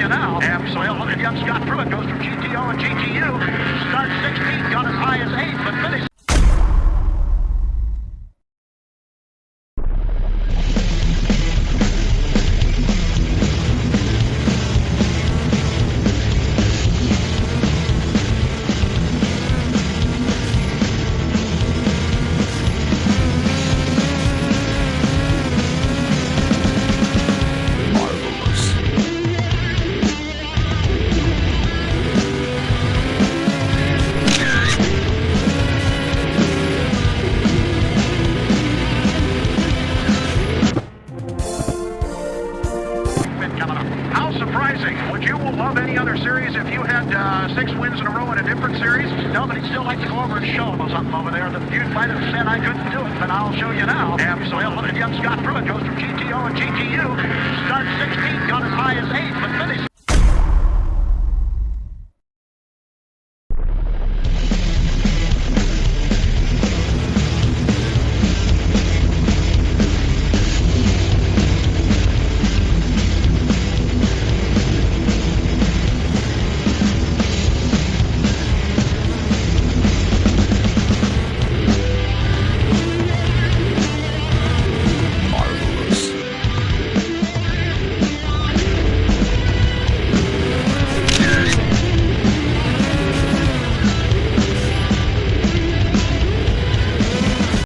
you now. Absolutely. Look at young Scott Pruett goes from GTO and GTU. Start 16, got as high as 8, but finished. Coming up. How surprising. Would you love any other series if you had uh, six wins in a row in a different series? No, but he'd still like to go over and show them something over there that you might have said I couldn't do it, but I'll show you now. Absolutely. Look at young Scott Pruett goes from GTO and GTU. Start 16,